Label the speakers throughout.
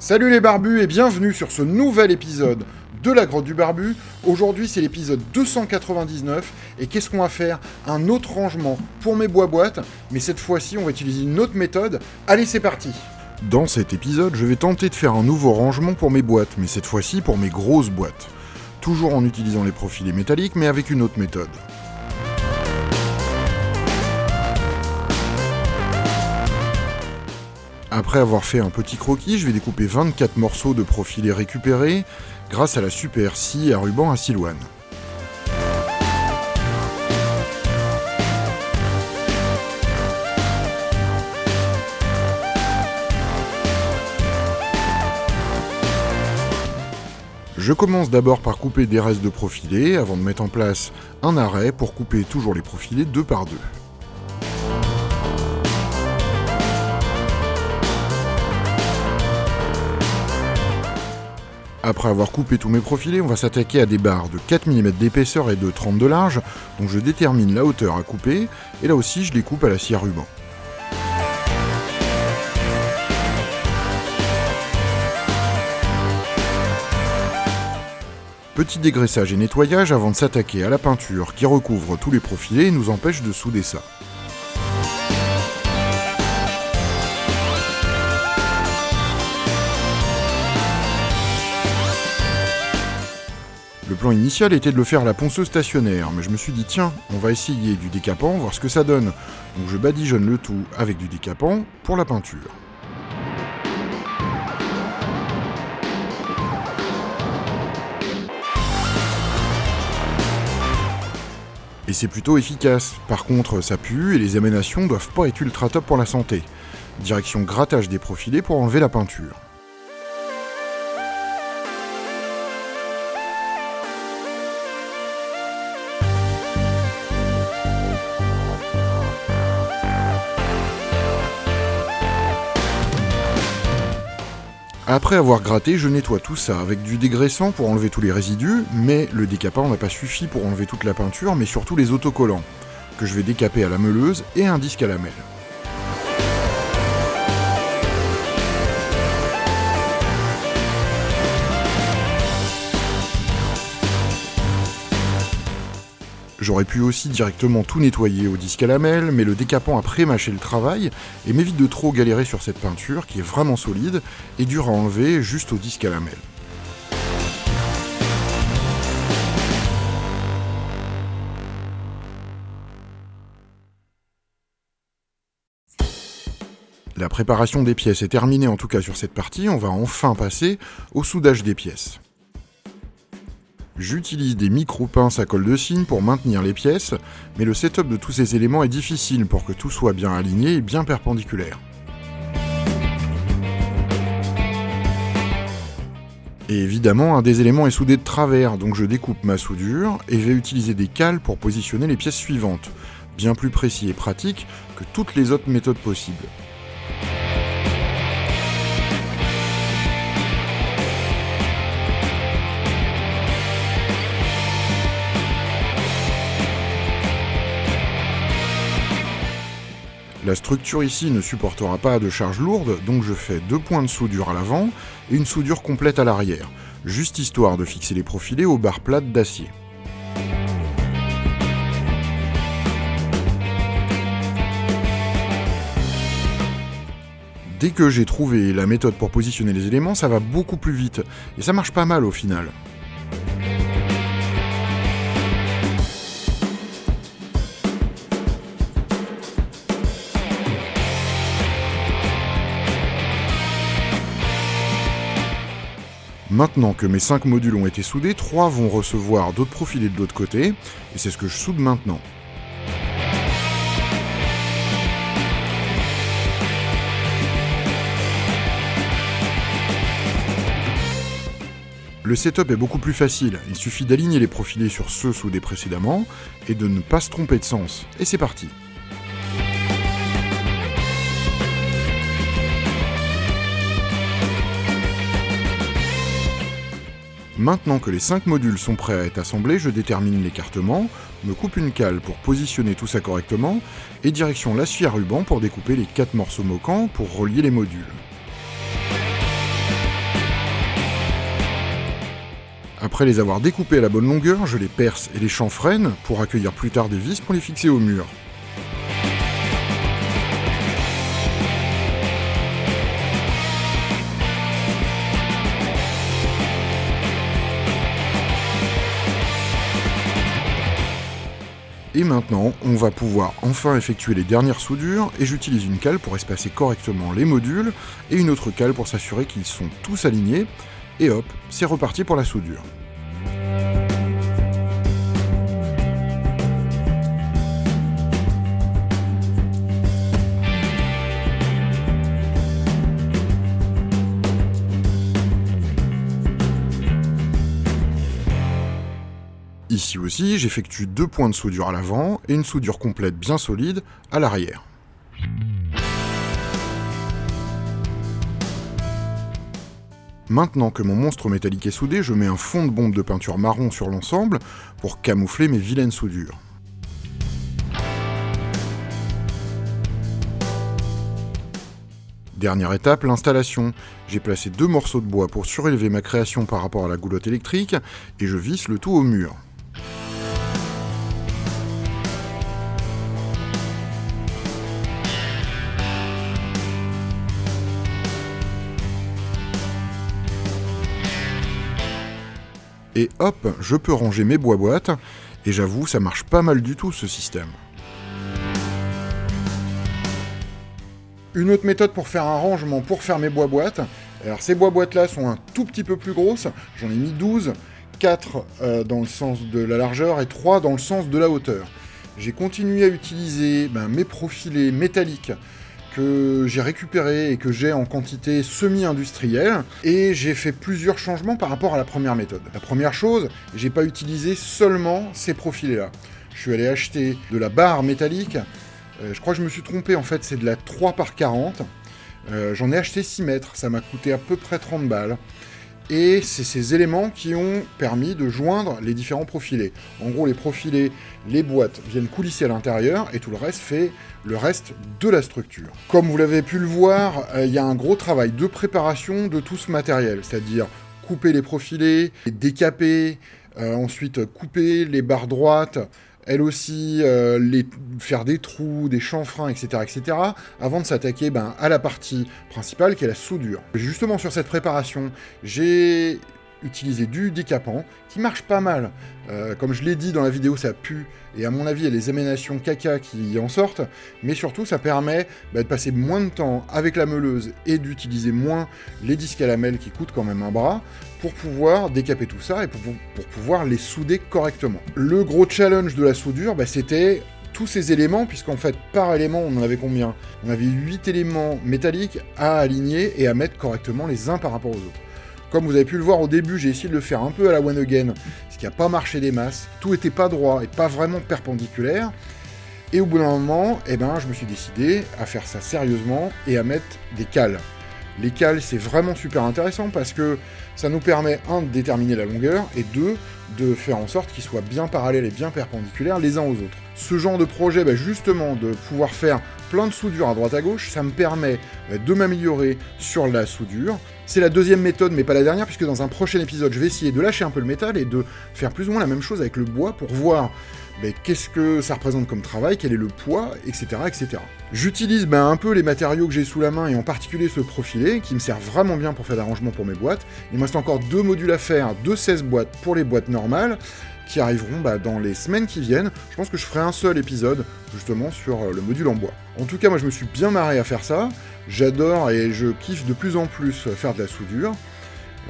Speaker 1: Salut les barbus et bienvenue sur ce nouvel épisode de la grotte du barbu. Aujourd'hui c'est l'épisode 299 et qu'est-ce qu'on va faire? Un autre rangement pour mes bois-boîtes, mais cette fois-ci on va utiliser une autre méthode. Allez c'est parti Dans cet épisode je vais tenter de faire un nouveau rangement pour mes boîtes, mais cette fois-ci pour mes grosses boîtes. Toujours en utilisant les profilés métalliques mais avec une autre méthode. Après avoir fait un petit croquis, je vais découper 24 morceaux de profilés récupérés grâce à la super scie à ruban à silouane. Je commence d'abord par couper des restes de profilés avant de mettre en place un arrêt pour couper toujours les profilés deux par deux. Après avoir coupé tous mes profilés, on va s'attaquer à des barres de 4 mm d'épaisseur et de 30 de large, donc je détermine la hauteur à couper, et là aussi je les coupe à la scie à ruban. Petit dégraissage et nettoyage avant de s'attaquer à la peinture qui recouvre tous les profilés et nous empêche de souder ça. Plan initial était de le faire à la ponceuse stationnaire, mais je me suis dit tiens, on va essayer du décapant, voir ce que ça donne. Donc je badigeonne le tout avec du décapant pour la peinture. Et c'est plutôt efficace. Par contre, ça pue et les émanations doivent pas être ultra top pour la santé. Direction grattage des profilés pour enlever la peinture. Après avoir gratté, je nettoie tout ça avec du dégraissant pour enlever tous les résidus, mais le décapant n'a pas suffi pour enlever toute la peinture, mais surtout les autocollants, que je vais décaper à la meuleuse et un disque à lamelle. J'aurais pu aussi directement tout nettoyer au disque à lamelle, mais le décapant a pré-mâché le travail et m'évite de trop galérer sur cette peinture qui est vraiment solide et dure à enlever juste au disque à lamelle. La préparation des pièces est terminée en tout cas sur cette partie, on va enfin passer au soudage des pièces. J'utilise des micro-pinces à colle de cygne pour maintenir les pièces, mais le setup de tous ces éléments est difficile pour que tout soit bien aligné et bien perpendiculaire. Et évidemment, un des éléments est soudé de travers, donc je découpe ma soudure et vais utiliser des cales pour positionner les pièces suivantes, bien plus précis et pratique que toutes les autres méthodes possibles. La structure ici ne supportera pas de charge lourde, donc je fais deux points de soudure à l'avant et une soudure complète à l'arrière, juste histoire de fixer les profilés aux barres plates d'acier. Dès que j'ai trouvé la méthode pour positionner les éléments, ça va beaucoup plus vite, et ça marche pas mal au final. Maintenant que mes 5 modules ont été soudés, 3 vont recevoir d'autres profilés de l'autre côté, et c'est ce que je soude maintenant. Le setup est beaucoup plus facile, il suffit d'aligner les profilés sur ceux soudés précédemment, et de ne pas se tromper de sens. Et c'est parti Maintenant que les 5 modules sont prêts à être assemblés, je détermine l'écartement, me coupe une cale pour positionner tout ça correctement, et direction l'acier à ruban pour découper les 4 morceaux moquants pour relier les modules. Après les avoir découpés à la bonne longueur, je les perce et les chanfreine pour accueillir plus tard des vis pour les fixer au mur. Et maintenant, on va pouvoir enfin effectuer les dernières soudures, et j'utilise une cale pour espacer correctement les modules, et une autre cale pour s'assurer qu'ils sont tous alignés, et hop, c'est reparti pour la soudure. Ici aussi, j'effectue deux points de soudure à l'avant et une soudure complète bien solide à l'arrière. Maintenant que mon monstre métallique est soudé, je mets un fond de bombe de peinture marron sur l'ensemble pour camoufler mes vilaines soudures. Dernière étape, l'installation. J'ai placé deux morceaux de bois pour surélever ma création par rapport à la goulotte électrique, et je visse le tout au mur. Et hop, je peux ranger mes bois-boîtes, et j'avoue, ça marche pas mal du tout ce système. Une autre méthode pour faire un rangement, pour faire mes bois-boîtes, alors ces bois-boîtes là sont un tout petit peu plus grosses, j'en ai mis 12, 4 euh, dans le sens de la largeur et 3 dans le sens de la hauteur. J'ai continué à utiliser ben, mes profilés métalliques que j'ai récupéré et que j'ai en quantité semi-industrielle, et j'ai fait plusieurs changements par rapport à la première méthode. La première chose, j'ai pas utilisé seulement ces profilés-là. Je suis allé acheter de la barre métallique, euh, je crois que je me suis trompé, en fait c'est de la 3 par 40, euh, j'en ai acheté 6 mètres, ça m'a coûté à peu près 30 balles et c'est ces éléments qui ont permis de joindre les différents profilés. En gros, les profilés, les boîtes viennent coulisser à l'intérieur, et tout le reste fait le reste de la structure. Comme vous l'avez pu le voir, euh, il y a un gros travail de préparation de tout ce matériel, c'est-à-dire couper les profilés, décaper, euh, ensuite couper les barres droites, elle aussi, euh, les, faire des trous, des chanfreins, etc., etc., avant de s'attaquer ben, à la partie principale, qui est la soudure. Justement, sur cette préparation, j'ai utilisé du décapant, qui marche pas mal. Euh, comme je l'ai dit dans la vidéo, ça pue, et à mon avis, il y a les émanations caca qui en sortent, mais surtout, ça permet bah, de passer moins de temps avec la meuleuse et d'utiliser moins les disques à lamelles qui coûtent quand même un bras, pour pouvoir décaper tout ça et pour, pouvoir les souder correctement. Le gros challenge de la soudure, bah, c'était tous ces éléments, puisqu'en fait, par élément, on en avait combien? On avait 8 éléments métalliques à aligner et à mettre correctement les uns par rapport aux autres. Comme vous avez pu le voir au début, j'ai essayé de le faire un peu à la one again, ce qui n'a pas marché des masses. Tout était pas droit et pas vraiment perpendiculaire. Et au bout d'un moment, eh ben, je me suis décidé à faire ça sérieusement et à mettre des cales. Les cales, c'est vraiment super intéressant parce que ça nous permet, un, de déterminer la longueur, et deux, de faire en sorte qu'ils soient bien parallèles et bien perpendiculaires les uns aux autres. Ce genre de projet, bah, justement, de pouvoir faire plein de soudures à droite à gauche, ça me permet bah, de m'améliorer sur la soudure. C'est la deuxième méthode, mais pas la dernière, puisque dans un prochain épisode, je vais essayer de lâcher un peu le métal et de faire plus ou moins la même chose avec le bois pour voir qu'est-ce que ça représente comme travail, quel est le poids, etc. etc. J'utilise ben, un peu les matériaux que j'ai sous la main, et en particulier ce profilé, qui me sert vraiment bien pour faire d'arrangement pour mes boîtes. Il me reste encore deux modules à faire, deux 16 boîtes pour les boîtes normales, qui arriveront bah, dans les semaines qui viennent. Je pense que je ferai un seul épisode, justement, sur euh, le module en bois. En tout cas, moi, je me suis bien marré à faire ça. J'adore et je kiffe de plus en plus faire de la soudure.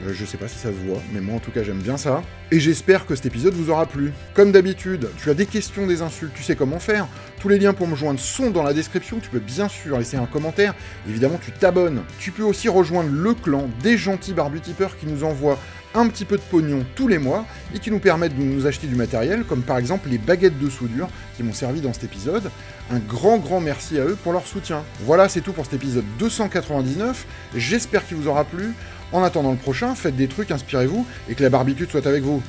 Speaker 1: Euh, je sais pas si ça se voit, mais moi en tout cas j'aime bien ça. Et j'espère que cet épisode vous aura plu. Comme d'habitude, tu as des questions, des insultes, tu sais comment faire. Tous les liens pour me joindre sont dans la description, tu peux bien sûr laisser un commentaire. Évidemment, tu t'abonnes. Tu peux aussi rejoindre le clan des gentils barbutipeurs qui nous envoient un petit peu de pognon tous les mois et qui nous permettent de nous acheter du matériel, comme par exemple les baguettes de soudure qui m'ont servi dans cet épisode. Un grand grand merci à eux pour leur soutien. Voilà, c'est tout pour cet épisode 299. J'espère qu'il vous aura plu. En attendant le prochain, faites des trucs, inspirez-vous, et que la barbitude soit avec vous.